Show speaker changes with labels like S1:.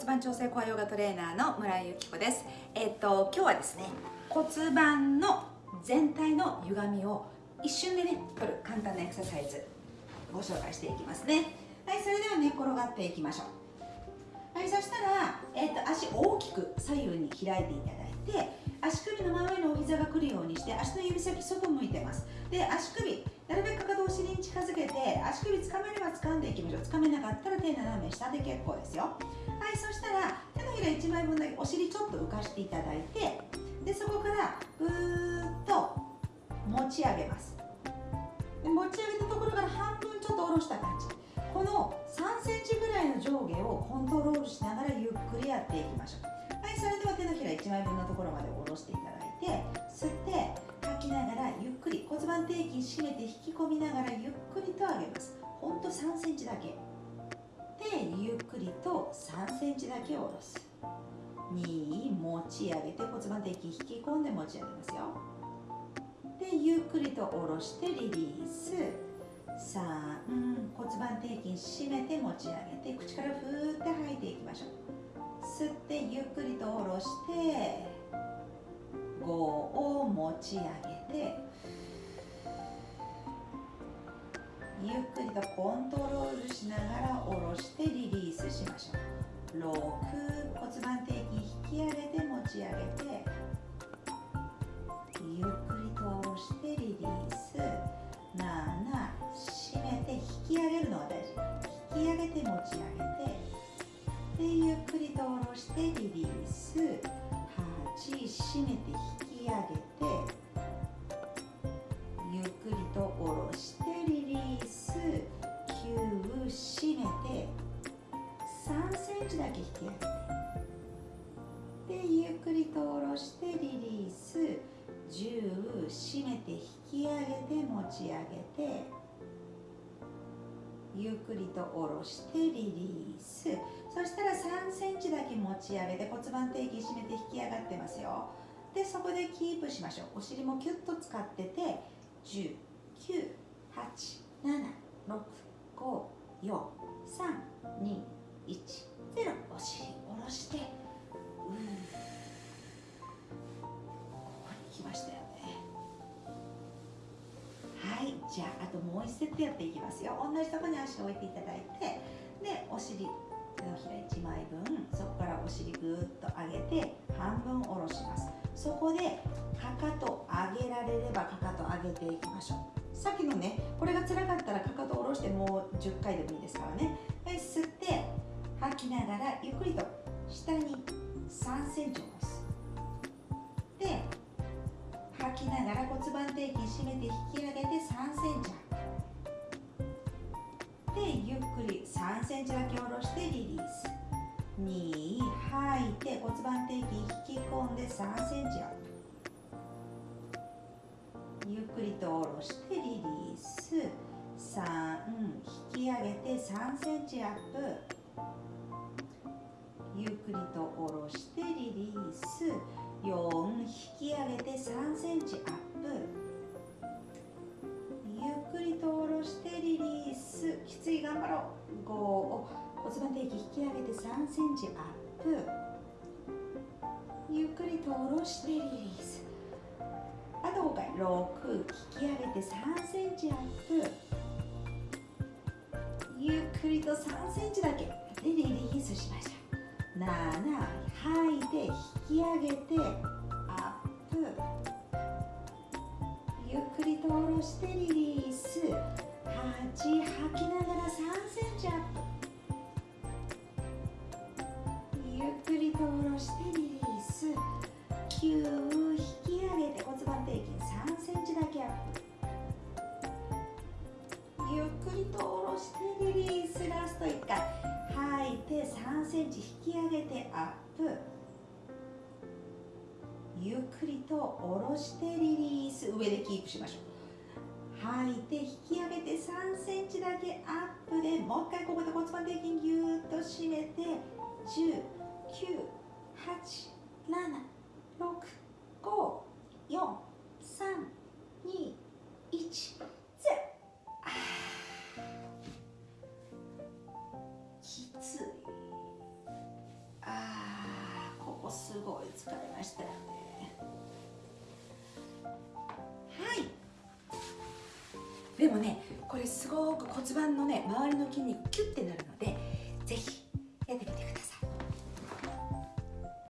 S1: 骨盤調整コアヨガトレーナーの村井由紀子です。えっと今日はですね骨盤の全体の歪みを一瞬でね取る簡単なエクササイズご紹介していきますね。はいそれでは寝、ね、転がっていきましょう。はいそしたら、えっと足大きく左右に開いていただいて足首の真上のお膝が来るようにして足の指先外向いてます。で足首なるべくかかとお尻に近づけて足首つかめれば掴んでいきましょう。つかめなかったら手斜め下で結構ですよ。はいそしたら手のひら1枚分だけお尻ちょっと浮かしていただいてでそこからぐーっと持ち上げます。で持ち上げたところから半分ちょっと下ろした感じ。この3センチぐらいの上下をコントロールしながらゆっくりやっていきましょう。はいそれでは手のひら1枚分のところまで下ろしていただいて吸って吐きながらゆっくり骨盤底筋締めて引き込みながらゆっくりと上げます。ほんと3センチだけ。3センチだけ下ろす。2持ち上げて骨盤底筋引き込んで持ち上げますよ。でゆっくりと下ろしてリリース。3骨盤底筋締めて持ち上げて口からふーって吐いていきましょう。吸ってゆっくりと下ろして5を持ち上げてゆっくりとコントロールしながら下ろしてしましょう。6骨盤底筋引き上げて持ち上げてゆっくりと下ろしてリリース。7締めて引き上げるのが大事。引き上げて持ち上げてでゆっくりと下ろしてリリース。8締めて引き上げて。3センチだけ引き上げてでゆっくりと下ろしてリリース。10締めて引き上げて持ち上げて。ゆっくりと下ろしてリリース。そしたら3センチだけ持ち上げて骨盤底筋締めて引き上がってますよ。でそこでキープしましょう。お尻もキュッと使ってて10 9 8 7 6 5 4 3 2 1お尻下ろして。うここに来ましたよね。はいじゃああともう1セットやっていきますよ。同じところに足を置いていただいて。でお尻手のひら1枚分そこからお尻ぐーっと上げて半分下ろします。そこでかかと上げられればかかと上げていきましょう。さっきのねこれが辛かったらかかと下ろしてもう10回でもいいですからね。ながらゆっくりと下に3センチ下ろす。で吐きながら骨盤底筋締めて引き上げて3センチ。でゆっくり3センチだけ下ろしてリリース。2吐いて骨盤底筋引き込んで3センチアップ。ゆっくりと下ろしてリリース。3引き上げて3センチアップ。ゆっくりと下ろしてリリース4引き上げて3センチアップゆっくりと下ろしてリリースきつい頑張ろう5骨盤底筋引き上げて3センチアップゆっくりと下ろしてリリースあと5回6引き上げて3センチアップゆっくりと3センチだけでリリースしました。7吐いて引き上げてアップ。ゆっくりと下ろしてリリース。8吐きながら3センチアップ。ゆっくりと下ろしてリリース。センチ引き上げてアップ。ゆっくりと下ろしてリリース。上でキープしましょう。吐いて引き上げて3センチだけアップでもう一回ここで骨盤底筋ぎゅーっと締めて10 9 8 7ましたはい。でもねこれすごく骨盤のね周りの筋肉キュッてなるので是非